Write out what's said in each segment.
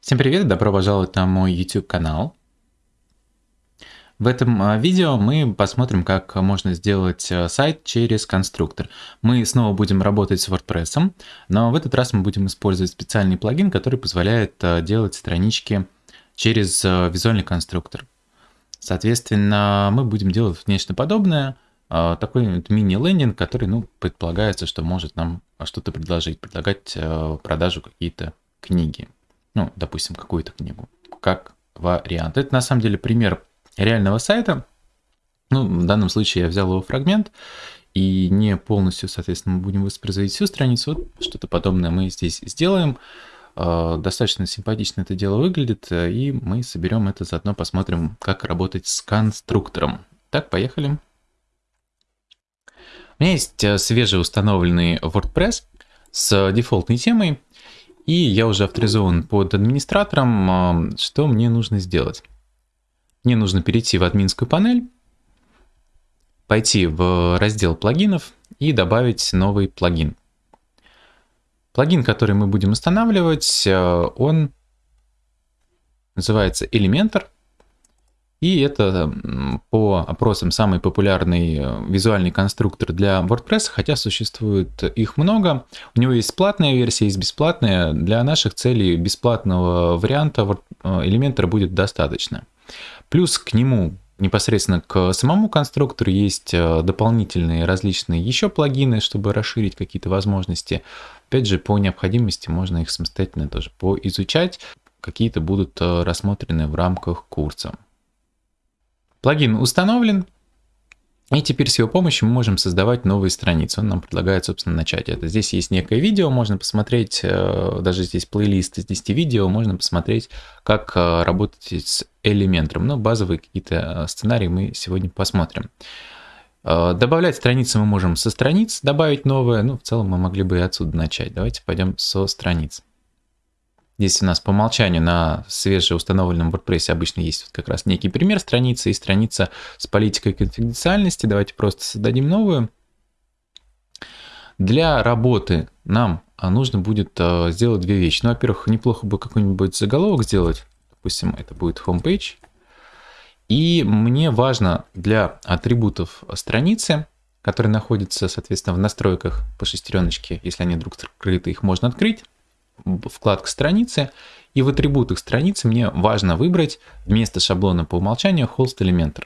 Всем привет, добро пожаловать на мой YouTube канал. В этом а, видео мы посмотрим, как можно сделать а, сайт через конструктор. Мы снова будем работать с WordPress, но в этот раз мы будем использовать специальный плагин, который позволяет а, делать странички через визуальный конструктор. Соответственно, мы будем делать нечто подобное, такой мини-лендинг, который ну, предполагается, что может нам что-то предложить, предлагать продажу какие-то книги ну, допустим, какую-то книгу, как вариант. Это на самом деле пример реального сайта. Ну, в данном случае я взял его фрагмент, и не полностью, соответственно, мы будем воспроизводить всю страницу. Вот что-то подобное мы здесь сделаем. А, достаточно симпатично это дело выглядит, и мы соберем это заодно, посмотрим, как работать с конструктором. Так, поехали. У меня есть э, свежеустановленный WordPress с дефолтной темой. И я уже авторизован под администратором. А, что мне нужно сделать? Мне нужно перейти в админскую панель, пойти в раздел плагинов и добавить новый плагин. Плагин, который мы будем устанавливать, а, он называется Elementor. И это по опросам самый популярный э, визуальный конструктор для WordPress, хотя существует их много. У него есть платная версия, есть бесплатная. Для наших целей бесплатного варианта э, Elementor будет достаточно. Плюс к нему непосредственно к самому конструктору есть э, дополнительные различные еще плагины, чтобы расширить какие-то возможности. Опять же, по необходимости можно их самостоятельно тоже поизучать. Какие-то будут рассмотрены в рамках курса. Плагин установлен, и теперь с его помощью мы можем создавать новые страницы. Он нам предлагает, собственно, начать это. Здесь есть некое видео, можно посмотреть, э, даже здесь плейлист из 10 видео, можно посмотреть, как э, работать с элементом. Но базовые какие-то э, сценарии мы сегодня посмотрим. Добавлять страницы мы можем со страниц, добавить новое. Ну, в целом мы могли бы и отсюда начать. Давайте пойдем со страниц. Здесь у нас по умолчанию на свежеустановленном WordPress обычно есть вот как раз некий пример страницы и страница с политикой конфиденциальности. Давайте просто создадим новую. Для работы нам а, нужно будет а, сделать две вещи. Ну, во-первых, неплохо бы какой-нибудь заголовок сделать. Допустим, это будет homepage. И мне важно для атрибутов страницы, которые находятся, соответственно, в настройках по шестереночке, если они вдруг скрыты, их можно открыть вкладка страницы, и в атрибутах страницы мне важно выбрать вместо шаблона по умолчанию Host Elementor.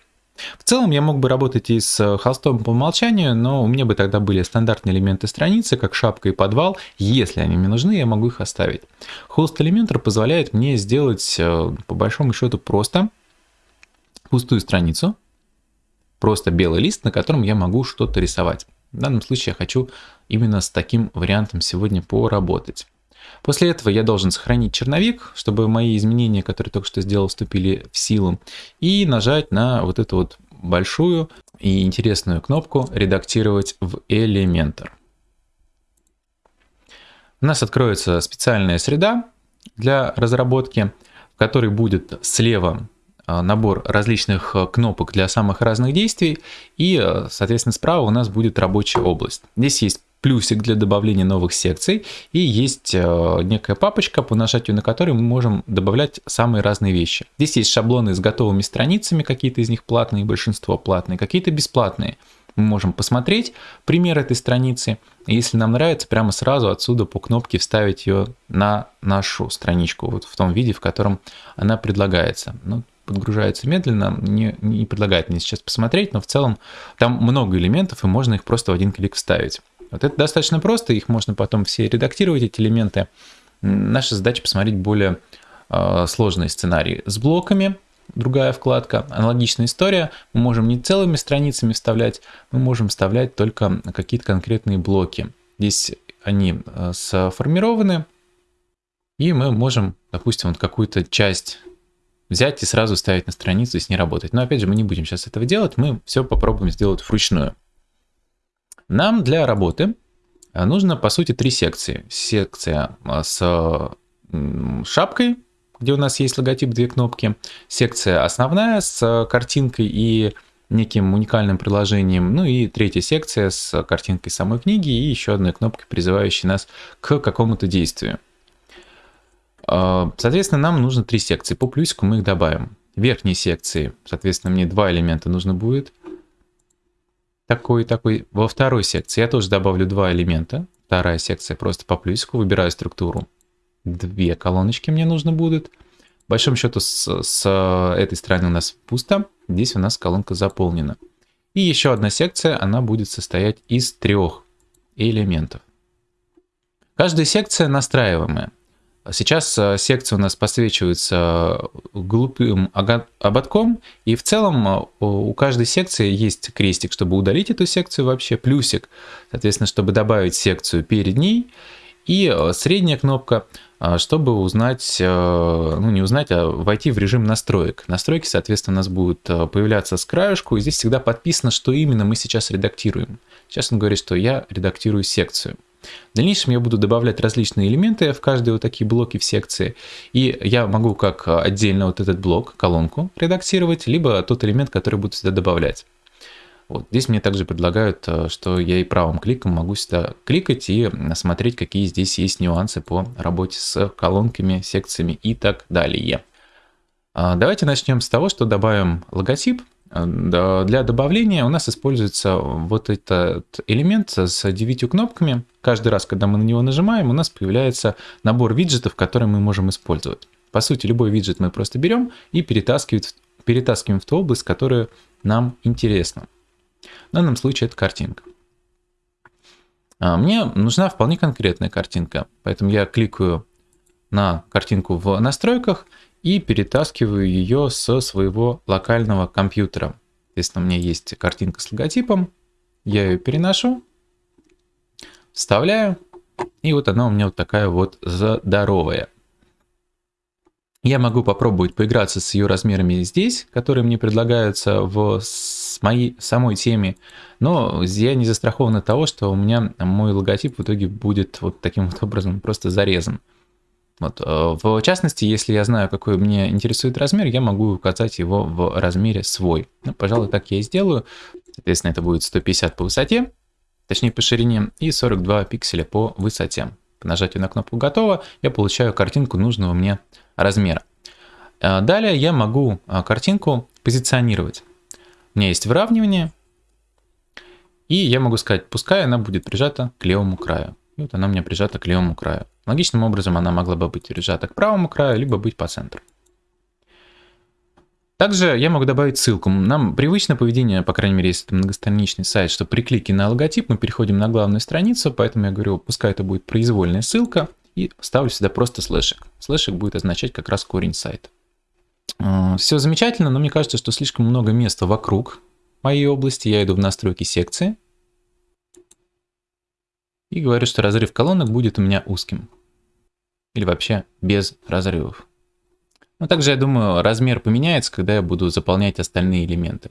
В целом я мог бы работать и с холстом по умолчанию, но у меня бы тогда были стандартные элементы страницы, как шапка и подвал. Если они мне нужны, я могу их оставить. Host Elementor позволяет мне сделать, э, по большому счету, просто пустую страницу, просто белый лист, на котором я могу что-то рисовать. В данном случае я хочу именно с таким вариантом сегодня поработать. После этого я должен сохранить черновик, чтобы мои изменения, которые только что сделал, вступили в силу. И нажать на вот эту вот большую и интересную кнопку «Редактировать в Elementor». У нас откроется специальная среда для разработки, в которой будет слева а, набор различных а, кнопок для самых разных действий, и, а, соответственно, справа у нас будет рабочая область. Здесь есть плюсик для добавления новых секций, и есть э, некая папочка, по нажатию на которую мы можем добавлять самые разные вещи. Здесь есть шаблоны с готовыми страницами, какие-то из них платные, большинство платные, какие-то бесплатные. Мы можем посмотреть пример этой страницы, если нам нравится, прямо сразу отсюда по кнопке вставить ее на нашу страничку, вот в том виде, в котором она предлагается. Ну, подгружается медленно, не, не предлагает мне сейчас посмотреть, но в целом там много элементов, и можно их просто в один клик вставить. Вот это достаточно просто, их можно потом все редактировать, эти элементы. Наша задача посмотреть более э, сложные сценарии с блоками, другая вкладка, аналогичная история. Мы можем не целыми страницами вставлять, мы можем вставлять только какие-то конкретные блоки. Здесь они э, сформированы, и мы можем, допустим, вот какую-то часть взять и сразу ставить на страницу и с ней работать. Но опять же, мы не будем сейчас этого делать, мы все попробуем сделать вручную. Нам для работы э, нужно, по сути, три секции. Секция э, с шапкой, где у нас есть логотип, две кнопки. Секция основная с картинкой и неким уникальным приложением. Ну и третья секция с картинкой самой книги и еще одной кнопкой, призывающей нас к какому-то действию. Соответственно, нам нужно три секции. По плюсику мы их добавим. Верхней секции, соответственно, мне два элемента нужно будет. Такой, такой. Во второй секции я тоже добавлю два элемента. Вторая секция просто по плюсику. Выбираю структуру. Две колоночки мне нужно будет. В большом счету с, с этой стороны у нас пусто. Здесь у нас колонка заполнена. И еще одна секция, она будет состоять из трех элементов. Каждая секция настраиваемая. Сейчас э, секция у нас подсвечивается глупым ободком, и в целом э, у каждой секции есть крестик, чтобы удалить эту секцию вообще, плюсик, соответственно, чтобы добавить секцию перед ней, и э, средняя кнопка, чтобы узнать, ну не узнать, а войти в режим настроек. Настройки, соответственно, у нас будут появляться с краешку, и здесь всегда подписано, что именно мы сейчас редактируем. Сейчас он говорит, что я редактирую секцию. В дальнейшем я буду добавлять различные элементы в каждые вот такие блоки в секции. И я могу как отдельно вот этот блок, колонку редактировать, либо тот элемент, который буду сюда добавлять. Вот. Здесь мне также предлагают, э, что я и правым кликом могу сюда кликать и смотреть, какие здесь есть нюансы по работе с колонками, секциями и так далее. А, давайте начнем с того, что добавим логотип. Для добавления у нас используется вот этот элемент с 9 кнопками. Каждый раз, когда мы на него нажимаем, у нас появляется набор виджетов, которые мы можем использовать. По сути, любой виджет мы просто берем и перетаскиваем, перетаскиваем в ту область, которая нам интересна. В данном случае это картинка. А, мне нужна вполне конкретная картинка, поэтому я кликаю на картинку в настройках и перетаскиваю ее со своего локального компьютера. Если у меня есть картинка с логотипом, я ее переношу, вставляю, и вот она у меня вот такая вот здоровая. Я могу попробовать поиграться с ее размерами здесь, которые мне предлагаются в моей самой теме, но я не застрахован от того, что у меня мой логотип в итоге будет вот таким вот образом просто зарезан. Вот. Э, в частности, если я знаю, какой мне интересует размер, я могу указать его в размере свой. Ну, пожалуй, так я и сделаю. Соответственно, это будет 150 по высоте, точнее по ширине, и 42 пикселя по высоте. По нажатию на кнопку «Готово» я получаю картинку нужного мне размера. Э, далее я могу э, картинку позиционировать. У меня есть выравнивание, и я могу сказать, пускай она будет прижата к левому краю. Вот она у меня прижата к левому краю. Логичным образом она могла бы быть прижата к правому краю, либо быть по центру. Также я могу добавить ссылку. Нам привычно поведение, по крайней мере, если это многостраничный сайт, что при клике на логотип мы переходим на главную страницу, поэтому я говорю, пускай это будет произвольная ссылка, и ставлю сюда просто слэшик. Слэшик будет означать как раз корень сайта. А, Все замечательно, но мне кажется, что слишком много места вокруг моей области. Я иду в настройки секции, и говорю, что разрыв колонок будет у меня узким. Или вообще без разрывов. Но также, я думаю, размер поменяется, когда я буду заполнять остальные элементы.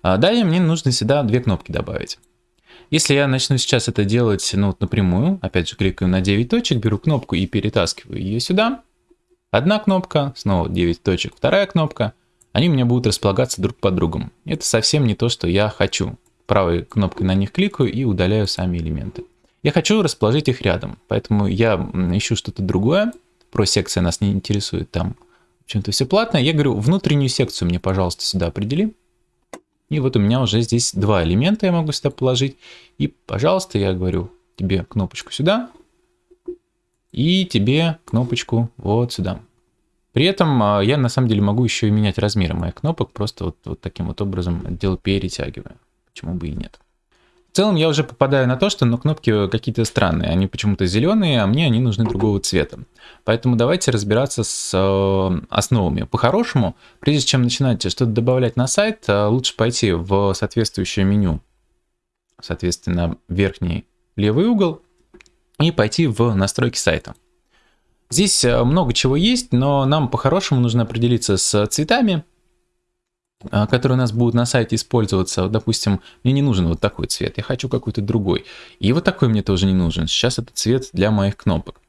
А далее мне нужно сюда две кнопки добавить. Если я начну сейчас это делать ну, вот напрямую, опять же кликаю на 9 точек, беру кнопку и перетаскиваю ее сюда. Одна кнопка, снова 9 точек, вторая кнопка. Они у меня будут располагаться друг под другом. Это совсем не то, что я хочу. Правой кнопкой на них кликаю и удаляю сами элементы. Я хочу расположить их рядом, поэтому я ищу что-то другое. Про секции нас не интересует, там в чем-то все платное. Я говорю, внутреннюю секцию мне, пожалуйста, сюда определи. И вот у меня уже здесь два элемента я могу сюда положить. И, пожалуйста, я говорю тебе кнопочку сюда. И тебе кнопочку вот сюда. При этом а, я на самом деле могу еще и менять размеры моих кнопок, просто вот, вот таким вот образом отдел перетягиваю. Почему бы и нет. В целом я уже попадаю на то, что ну, кнопки какие-то странные, они почему-то зеленые, а мне они нужны другого цвета. Поэтому давайте разбираться с э, основами. По-хорошему, прежде чем начинать что-то добавлять на сайт, э, лучше пойти в соответствующее меню, соответственно, верхний левый угол, и пойти в настройки сайта. Здесь э, много чего есть, но нам по-хорошему нужно определиться с цветами, а, которые у нас будут на сайте использоваться. Допустим, мне не нужен вот такой цвет, я хочу какой-то другой. И вот такой мне тоже не нужен. Сейчас это цвет для моих кнопок.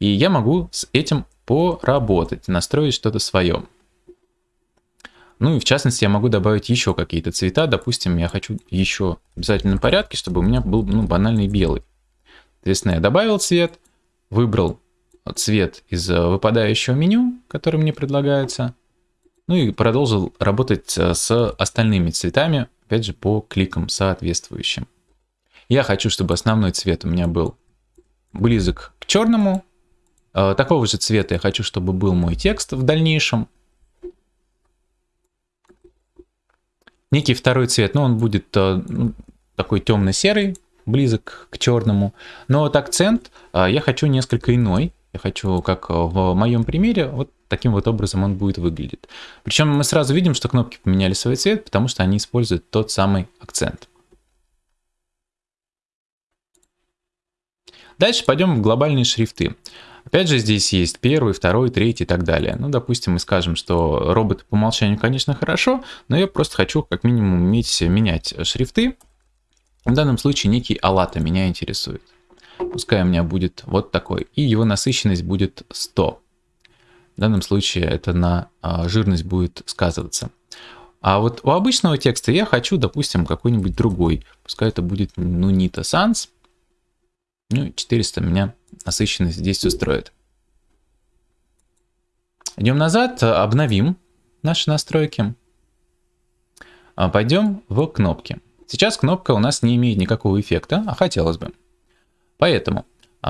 И я могу с этим поработать, настроить что-то свое. Ну и в частности я могу добавить еще какие-то цвета. Допустим, я хочу еще в обязательном порядке, чтобы у меня был ну, банальный белый. Соответственно, я добавил цвет, выбрал цвет из выпадающего меню, который мне предлагается. Ну и продолжил работать с остальными цветами, опять же, по кликам соответствующим. Я хочу, чтобы основной цвет у меня был близок к черному. Такого же цвета я хочу, чтобы был мой текст в дальнейшем. Некий второй цвет, но он будет ну, такой темно-серый, близок к черному. Но вот акцент я хочу несколько иной. Я хочу, как в моем примере, вот таким вот образом он будет выглядеть. Причем мы сразу видим, что кнопки поменяли свой цвет, потому что они используют тот самый акцент. Дальше пойдем в глобальные шрифты. Опять же, здесь есть первый, второй, третий и так далее. Ну, допустим, мы скажем, что роботы по умолчанию, конечно, хорошо, но я просто хочу как минимум уметь менять шрифты. В данном случае некий алата меня интересует. Пускай у меня будет вот такой. И его насыщенность будет 100. В данном случае это на а, жирность будет сказываться. А вот у обычного текста я хочу, допустим, какой-нибудь другой. Пускай это будет Nunita Sans. Ну, 400 меня насыщенность здесь устроит. Идем назад, обновим наши настройки. А, пойдем в кнопки. Сейчас кнопка у нас не имеет никакого эффекта, а хотелось бы. Поэтому,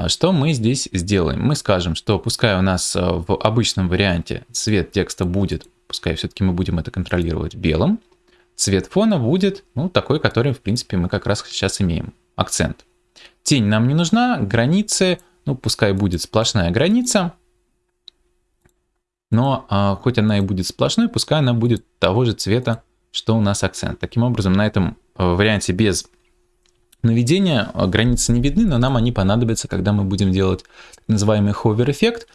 что мы здесь сделаем? Мы скажем, что пускай у нас а, в обычном варианте цвет текста будет, пускай все-таки мы будем это контролировать белым, цвет фона будет, ну, такой, который, в принципе, мы как раз сейчас имеем, акцент. Тень нам не нужна, границы, ну, пускай будет сплошная граница, но а, хоть она и будет сплошной, пускай она будет того же цвета, что у нас акцент. Таким образом, на этом Э, варианте без наведения э, границы не видны, но нам они понадобятся, когда мы будем делать так называемый hover эффект.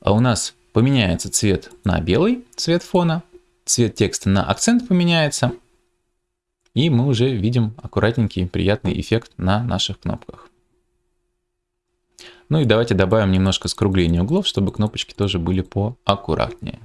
А у нас поменяется цвет на белый, цвет фона, цвет текста на акцент поменяется, и мы уже видим аккуратненький приятный эффект на наших кнопках. Ну и давайте добавим немножко скругления углов, чтобы кнопочки тоже были поаккуратнее.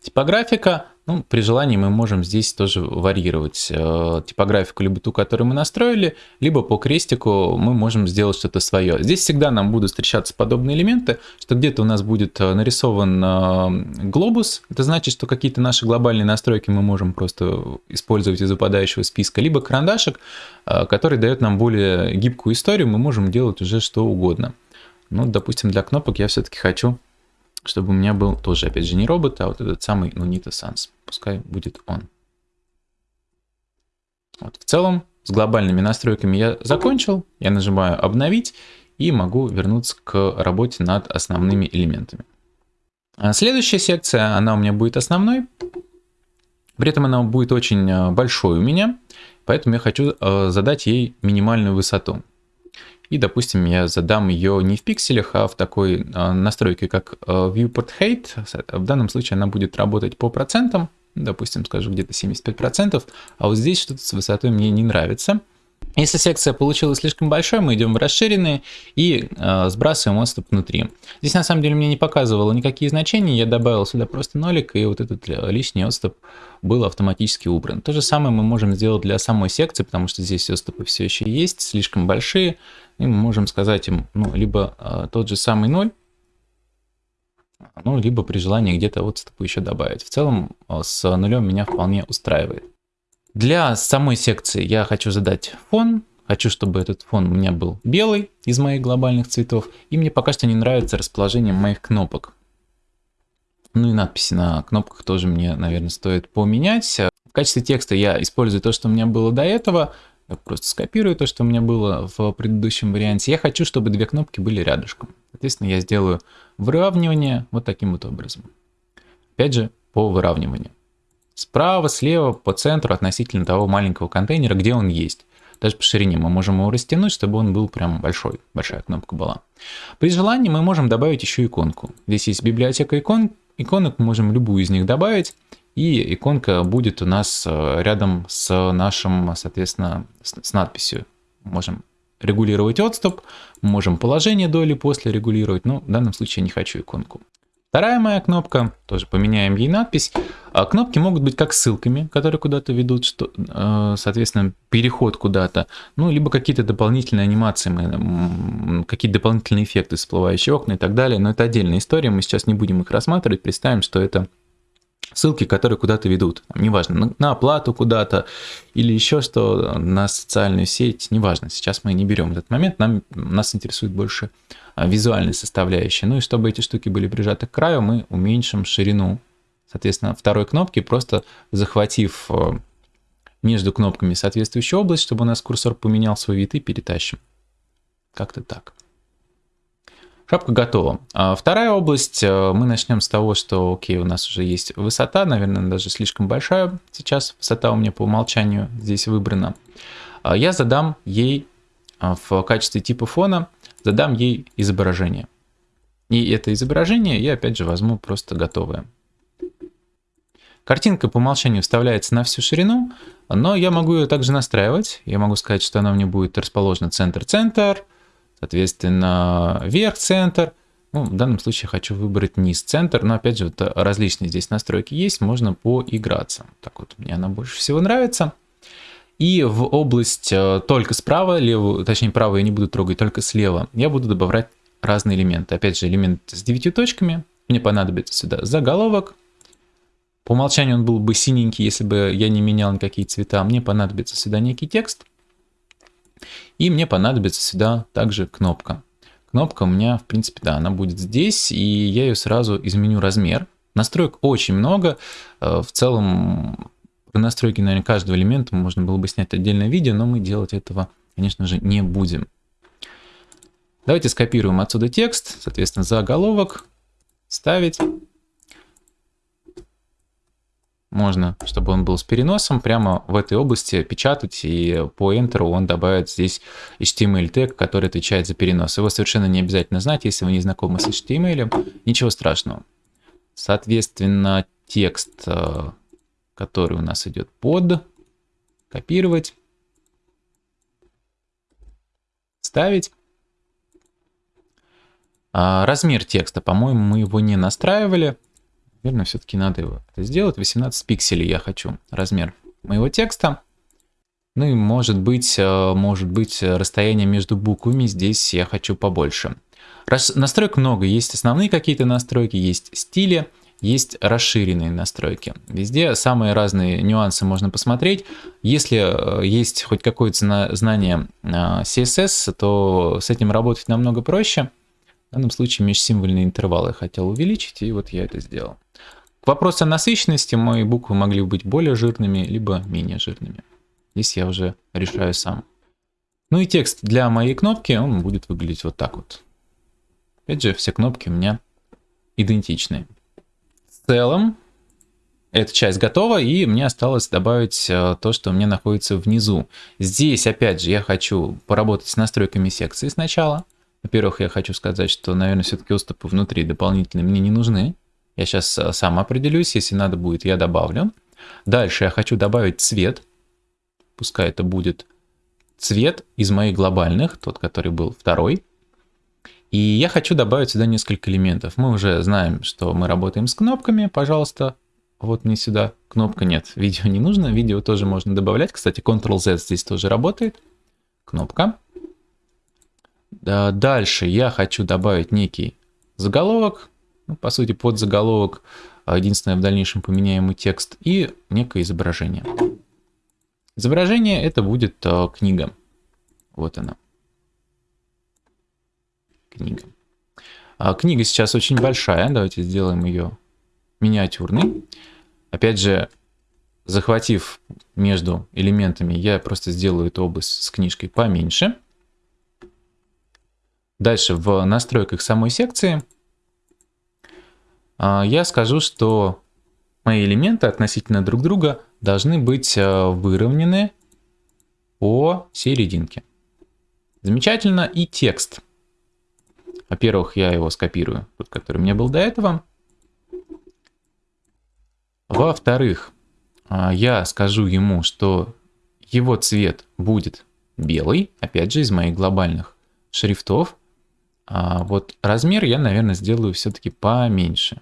Типографика ну, при желании мы можем здесь тоже варьировать э, типографику, либо ту, которую мы настроили, либо по крестику мы можем сделать что-то свое. Здесь всегда нам будут встречаться подобные элементы, что где-то у нас будет э, нарисован э, глобус, это значит, что какие-то наши глобальные настройки мы можем просто использовать из выпадающего списка, либо карандашик, э, который дает нам более гибкую историю, мы можем делать уже что угодно. Ну, допустим, для кнопок я все-таки хочу чтобы у меня был тоже, опять же, не робот, а вот этот самый Nunita Sans. Пускай будет он. Вот, в целом, с глобальными настройками я закончил. Я нажимаю «Обновить» и могу вернуться к работе над основными элементами. А следующая секция, она у меня будет основной. При этом она будет очень э, большой у меня, поэтому я хочу э, задать ей минимальную высоту. И, допустим, я задам ее не в пикселях, а в такой а, настройке, как а, Viewport Height. В данном случае она будет работать по процентам. Допустим, скажу где-то 75%. А вот здесь что-то с высотой мне не нравится. Если секция получилась слишком большой, мы идем в расширенные и э, сбрасываем отступ внутри. Здесь на самом деле мне не показывало никакие значения, я добавил сюда просто нолик, и вот этот лишний отступ был автоматически убран. То же самое мы можем сделать для самой секции, потому что здесь отступы все еще есть, слишком большие, и мы можем сказать им, ну, либо э, тот же самый 0, ну, либо при желании где-то отступы еще добавить. В целом э, с нулем меня вполне устраивает. Для самой секции я хочу задать фон. Хочу, чтобы этот фон у меня был белый из моих глобальных цветов. И мне пока что не нравится расположение моих кнопок. Ну и надписи на кнопках тоже мне, наверное, стоит поменять. В качестве текста я использую то, что у меня было до этого. Я просто скопирую то, что у меня было в предыдущем варианте. Я хочу, чтобы две кнопки были рядышком. Соответственно, я сделаю выравнивание вот таким вот образом. Опять же, по выравниванию. Справа, слева, по центру относительно того маленького контейнера, где он есть. Даже по ширине мы можем его растянуть, чтобы он был прям большой, большая кнопка была. При желании мы можем добавить еще иконку. Здесь есть библиотека икон, иконок, мы можем любую из них добавить. И иконка будет у нас э, рядом с нашим, соответственно, с, надписью. Можем регулировать отступ, можем положение до или после регулировать, но в данном случае я не хочу иконку. Вторая моя кнопка, тоже поменяем ей надпись. А кнопки могут быть как ссылками, которые куда-то ведут, что, э, соответственно, переход куда-то, ну, либо какие-то дополнительные анимации, какие-то дополнительные эффекты, всплывающие окна и так далее. Но это отдельная история, мы сейчас не будем их рассматривать, представим, что это ссылки, которые куда-то ведут. Неважно, на оплату куда-то или еще что, на социальную сеть, неважно. Сейчас мы не берем этот момент, нам, нас интересует больше а, визуальная составляющая. Ну и чтобы эти штуки были прижаты к краю, мы уменьшим ширину, соответственно, второй кнопки, просто захватив э, между кнопками соответствующую область, чтобы у нас курсор поменял свой вид и перетащим. Как-то так. Шапка готова. А вторая область, э, мы начнем с того, что, окей, у нас уже есть высота, наверное, даже слишком большая сейчас. Высота у меня по умолчанию здесь выбрана. А я задам ей а, в качестве типа фона, задам ей изображение. И это изображение я опять же возьму просто готовое. Картинка по умолчанию вставляется на всю ширину, но я могу ее также настраивать. Я могу сказать, что она мне будет расположена центр-центр, соответственно, верх-центр. Ну, в данном случае хочу выбрать низ-центр, но опять же, вот различные здесь настройки есть, можно поиграться. Так вот, мне она больше всего нравится. И в область э, только справа, левую, точнее правую я не буду трогать, только слева, я буду добавлять разные элементы. Опять же, элемент с 9 точками. Мне понадобится сюда заголовок. По умолчанию он был бы синенький, если бы я не менял никакие цвета. Мне понадобится сюда некий текст. И мне понадобится сюда также кнопка. Кнопка у меня, в принципе, да, она будет здесь, и я ее сразу изменю размер. Настроек очень много. Э, в целом, про настройки, наверное, каждого элемента можно было бы снять отдельное видео, но мы делать этого, конечно же, не будем. Давайте скопируем отсюда текст, соответственно, заголовок, ставить можно, чтобы он был с переносом, прямо в этой области печатать, и по Enter он добавит здесь HTML тег, который отвечает за перенос. Его совершенно не обязательно знать, если вы не знакомы с HTML, ничего страшного. Соответственно, текст, э, который у нас идет под, копировать, ставить. А размер текста, по-моему, мы его не настраивали. Наверное, все-таки надо его это сделать. 18 пикселей я хочу размер моего текста. Ну и может быть, э, может быть расстояние между буквами здесь я хочу побольше. Рас... Настроек много. Есть основные какие-то настройки, есть стили, есть расширенные настройки. Везде самые разные нюансы можно посмотреть. Если э, есть хоть какое-то знание э, CSS, то с этим работать намного проще. В данном случае межсимвольные интервалы хотел увеличить, и вот я это сделал. К вопросу о насыщенности мои буквы могли быть более жирными, либо менее жирными. Здесь я уже решаю сам. Ну и текст для моей кнопки, он будет выглядеть вот так вот. Опять же, все кнопки у меня идентичны. В целом, эта часть готова, и мне осталось добавить э, то, что у меня находится внизу. Здесь, опять же, я хочу поработать с настройками секции сначала. Во-первых, я хочу сказать, что, наверное, все-таки отступы внутри дополнительные мне не нужны. Я сейчас э, сам определюсь, если надо будет, я добавлю. Дальше я хочу добавить цвет. Пускай это будет цвет из моих глобальных, тот, который был второй. И я хочу добавить сюда несколько элементов. Мы уже знаем, что мы работаем с кнопками. Пожалуйста, вот мне сюда кнопка нет. Видео не нужно, видео тоже можно добавлять. Кстати, Ctrl-Z здесь тоже работает. Кнопка. Дальше я хочу добавить некий заголовок, ну, по сути под заголовок, а, единственное в дальнейшем поменяемый текст и некое изображение. Изображение это будет а, книга. Вот она. Книга. А, книга сейчас очень большая, давайте сделаем ее миниатюрной. Опять же, захватив между элементами, я просто сделаю эту область с книжкой поменьше. Дальше в настройках самой секции а, я скажу, что мои элементы относительно друг друга должны быть а, выровнены по серединке. Замечательно. И текст. Во-первых, я его скопирую, тот, который у меня был до этого. Во-вторых, а, я скажу ему, что его цвет будет белый, опять же, из моих глобальных шрифтов. А вот размер я, наверное, сделаю все-таки поменьше.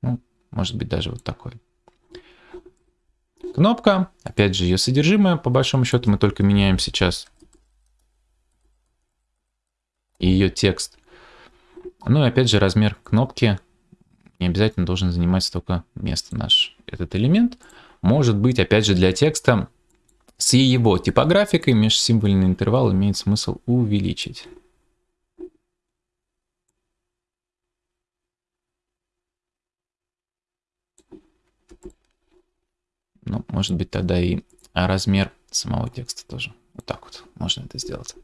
Ну, может быть, даже вот такой. Кнопка, опять же, ее содержимое, по большому счету, мы только меняем сейчас и ее текст. Ну и опять же, размер кнопки не обязательно должен занимать столько места наш этот элемент. Может быть, опять же, для текста с его типографикой межсимвольный интервал имеет смысл увеличить. Ну, может быть, тогда и размер самого текста тоже. Вот так вот можно это сделать.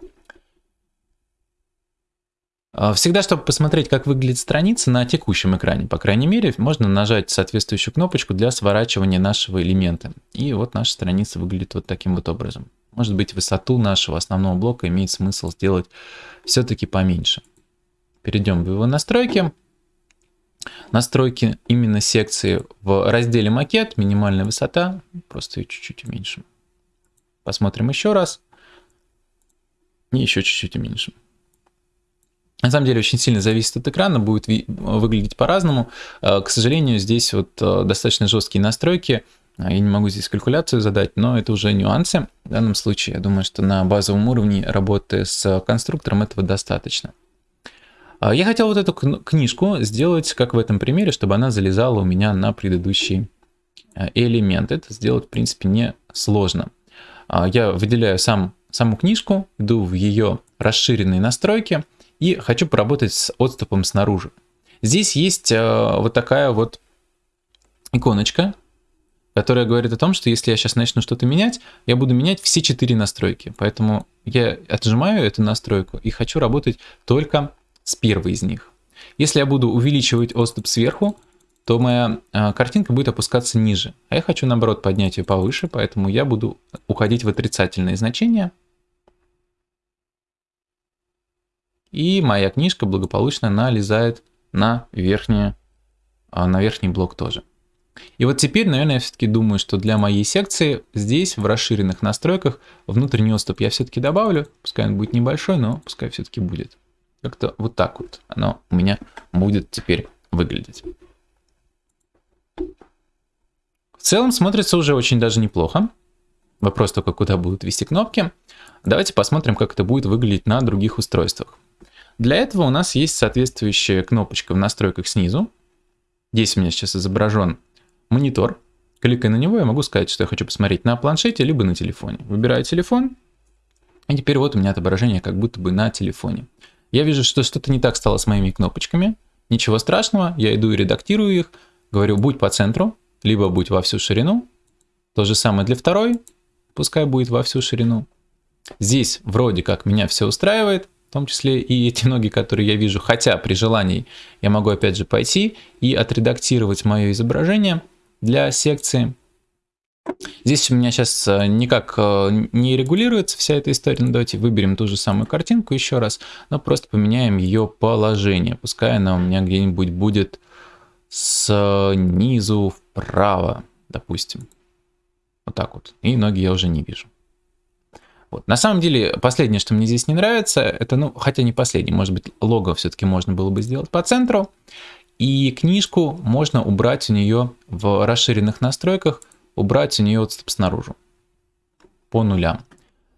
А, всегда, чтобы посмотреть, как выглядит страница на текущем экране, по крайней мере, можно нажать соответствующую кнопочку для сворачивания нашего элемента. И вот наша страница выглядит вот таким вот образом. Может быть, высоту нашего основного блока имеет смысл сделать все-таки поменьше. Перейдем в его настройки настройки именно секции в разделе макет, минимальная высота, просто ее чуть-чуть уменьшим. Посмотрим еще раз. И еще чуть-чуть уменьшим. На самом деле очень сильно зависит от экрана, будет выглядеть по-разному. Э, к сожалению, здесь вот э, достаточно жесткие настройки. Я не могу здесь калькуляцию задать, но это уже нюансы. В данном случае, я думаю, что на базовом уровне работы с конструктором этого достаточно. А, я хотел вот эту книжку сделать, как в этом примере, чтобы она залезала у меня на предыдущий э, элемент. Это сделать, в принципе, не сложно. А, я выделяю сам, саму книжку, иду в ее расширенные настройки и хочу поработать с отступом снаружи. Здесь есть вот такая вот иконочка, которая говорит о том, что если я сейчас начну что-то менять, я буду менять все четыре настройки. Поэтому я отжимаю эту настройку и хочу работать только с первой из них. Если я буду увеличивать отступ сверху, то моя э, картинка будет опускаться ниже. А я хочу, наоборот, поднять ее повыше, поэтому я буду уходить в отрицательные значения. И моя книжка благополучно налезает на, верхнее, а, на верхний блок тоже. И вот теперь, наверное, я все-таки думаю, что для моей секции здесь, в расширенных настройках, внутренний отступ я все-таки добавлю. Пускай он будет небольшой, но пускай все-таки будет. Как-то вот так вот оно у меня будет теперь выглядеть. В целом смотрится уже очень даже неплохо. Вопрос только, куда будут вести кнопки. Давайте посмотрим, как это будет выглядеть на других устройствах. Для этого у нас есть соответствующая кнопочка в настройках снизу. Здесь у меня сейчас изображен монитор. Кликая на него, я могу сказать, что я хочу посмотреть на планшете, либо на телефоне. Выбираю телефон, и теперь вот у меня отображение как будто бы на телефоне. Я вижу, что что-то не так стало с моими кнопочками. Ничего страшного, я иду и редактирую их. Говорю, будь по центру, либо будь во всю ширину. То же самое для второй, пускай будет во всю ширину. Здесь вроде как меня все устраивает, в том числе и эти ноги, которые я вижу. Хотя при желании я могу опять же пойти и отредактировать мое изображение для секции. Здесь у меня сейчас э, никак э, не регулируется вся эта история. Ну, давайте выберем ту же самую картинку еще раз, но просто поменяем ее положение. Пускай она у меня где-нибудь будет снизу вправо, допустим. Вот так вот. И ноги я уже не вижу. Вот. На самом деле, последнее, что мне здесь не нравится, это, ну, хотя не последнее, может быть, лого все-таки можно было бы сделать по центру. И книжку можно убрать у нее в расширенных настройках – убрать у нее отступ снаружи по нулям.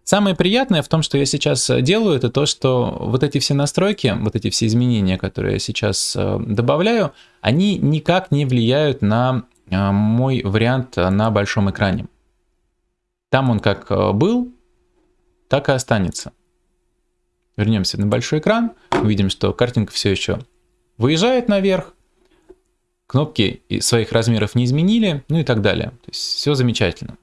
Самое приятное в том, что я сейчас э, делаю, это то, что вот эти все настройки, вот эти все изменения, которые я сейчас э, добавляю, они никак не влияют на э, мой вариант на большом экране. Там он как был, так и останется. Вернемся на большой экран, увидим, что картинка все еще выезжает наверх, кнопки своих размеров не изменили, ну и так далее. То есть все замечательно.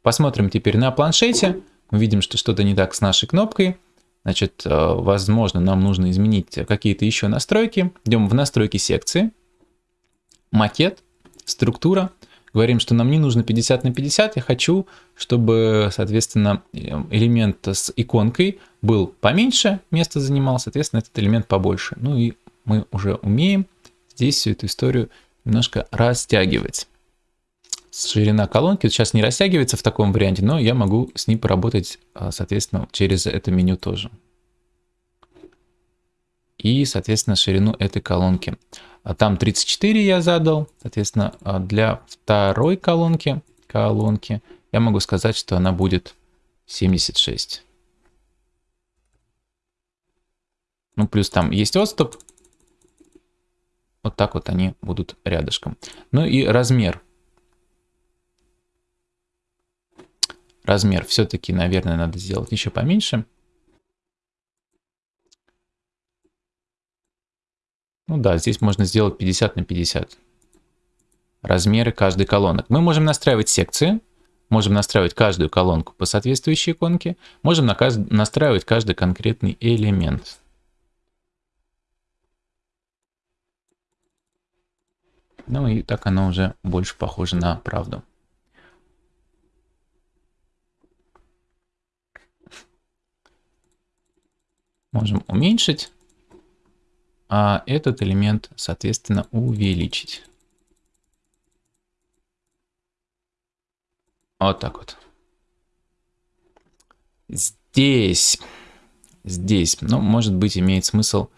Посмотрим теперь на планшете. Мы видим, что что-то не так с нашей кнопкой. Значит, э, возможно, нам нужно изменить какие-то еще настройки. Идем в настройки секции. Макет, структура. Говорим, что нам не нужно 50 на 50. Я хочу, чтобы, соответственно, элемент с иконкой был поменьше, место занимал, соответственно, этот элемент побольше. Ну и мы уже умеем здесь всю эту историю немножко растягивать. Ширина колонки сейчас не растягивается в таком варианте, но я могу с ней поработать, а, соответственно, через это меню тоже. и, соответственно, ширину этой колонки. А там 34 я задал, соответственно, а для второй колонки, колонки я могу сказать, что она будет 76. Ну, плюс там есть отступ. Вот так вот они будут рядышком. Ну и размер. Размер все-таки, наверное, надо сделать еще поменьше. Ну да, здесь можно сделать 50 на 50. Размеры каждой колонок. Мы можем настраивать секции. Можем настраивать каждую колонку по соответствующей иконке. Можем настраивать каждый конкретный элемент. Ну и так оно уже больше похоже на правду. Можем уменьшить, а этот элемент, соответственно, увеличить. Вот так вот. Здесь, здесь, ну, может быть, имеет смысл...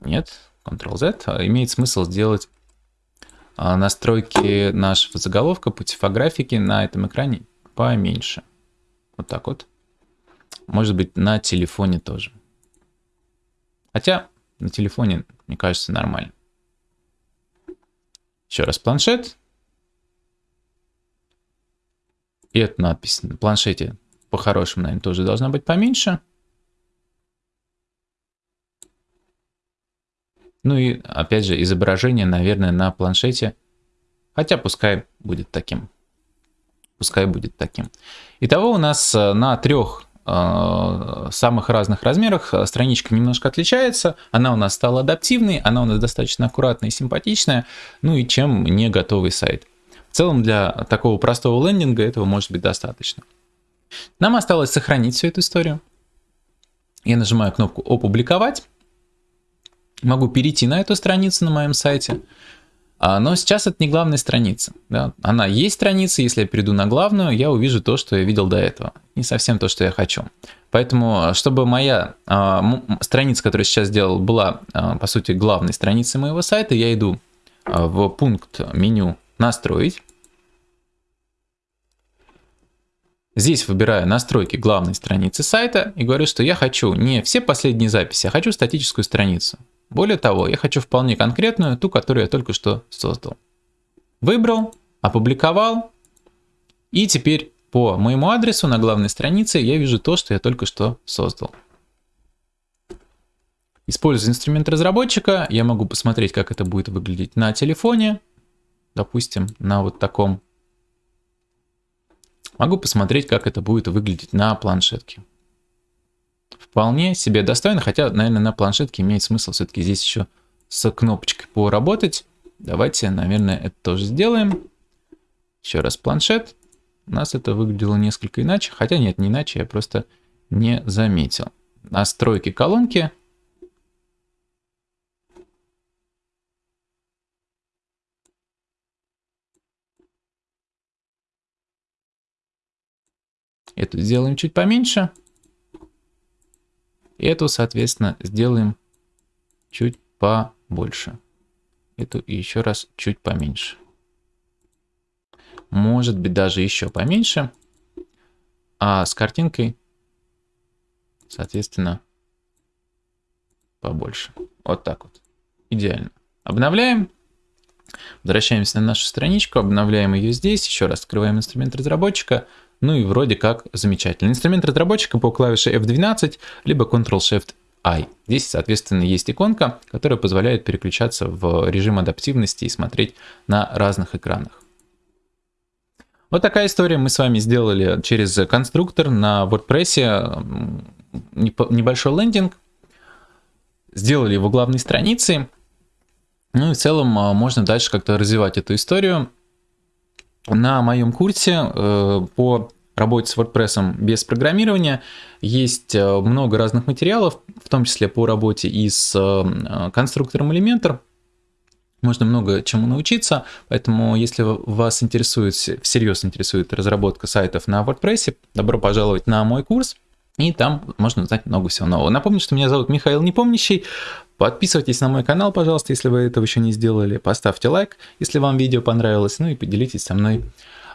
Нет, Ctrl-Z. А имеет смысл сделать настройки нашего заголовка по типографике на этом экране поменьше. Вот так вот. Может быть, на телефоне тоже. Хотя на телефоне, мне кажется, нормально. Еще раз планшет. И эта надпись на планшете по-хорошему, наверное, тоже должна быть поменьше. Ну и, опять же, изображение, наверное, на планшете. Хотя пускай будет таким. Пускай будет таким. Итого у нас э, на трех э, самых разных размерах э, страничка немножко отличается. Она у нас стала адаптивной, она у нас достаточно аккуратная и симпатичная. Ну и чем не готовый сайт. В целом для такого простого лендинга этого может быть достаточно. Нам осталось сохранить всю эту историю. Я нажимаю кнопку «Опубликовать». Могу перейти на эту страницу на моем сайте. А, но сейчас это не главная страница. Да? Она есть страница, если я перейду на главную, я увижу то, что я видел до этого. Не совсем то, что я хочу. Поэтому, чтобы моя а, страница, которую я сейчас сделал, была, а, по сути, главной страницей моего сайта, я иду а, в пункт меню «Настроить». Здесь выбираю настройки главной страницы сайта и говорю, что я хочу не все последние записи, а хочу статическую страницу. Более того, я хочу вполне конкретную, ту, которую я только что создал. Выбрал, опубликовал, и теперь по моему адресу на главной странице я вижу то, что я только что создал. Используя инструмент разработчика, я могу посмотреть, как это будет выглядеть на телефоне, допустим, на вот таком. Могу посмотреть, как это будет выглядеть на планшетке вполне себе достойно, хотя, наверное, на планшетке имеет смысл все-таки здесь еще с кнопочкой поработать. Давайте, наверное, это тоже сделаем. Еще раз планшет. У нас это выглядело несколько иначе, хотя нет, не иначе, я просто не заметил. Настройки колонки. Эту сделаем чуть поменьше. Эту, соответственно, сделаем чуть побольше. Эту еще раз чуть поменьше. Может быть даже еще поменьше. А с картинкой, соответственно, побольше. Вот так вот. Идеально. Обновляем. Возвращаемся на нашу страничку, обновляем ее здесь. Еще раз открываем инструмент разработчика. Ну и вроде как замечательно. Инструмент разработчика по клавише F12, либо Ctrl-Shift-I. Здесь, соответственно, есть иконка, которая позволяет переключаться в режим адаптивности и смотреть на разных экранах. Вот такая история мы с вами сделали через конструктор на WordPress. Небольшой лендинг. Сделали его главной страницей. Ну и в целом а, можно дальше как-то развивать эту историю. На моем курсе э, по работе с WordPress без программирования есть э, много разных материалов, в том числе по работе и с э, конструктором Elementor. Можно много чему научиться, поэтому если вас интересует, всерьез интересует разработка сайтов на WordPress, добро пожаловать на мой курс. И там можно узнать много всего нового. Напомню, что меня зовут Михаил Непомнящий. Подписывайтесь на мой канал, пожалуйста, если вы этого еще не сделали. Поставьте лайк, если вам видео понравилось. Ну и поделитесь со мной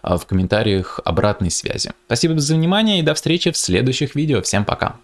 а, в комментариях обратной связи. Спасибо за внимание и до встречи в следующих видео. Всем пока!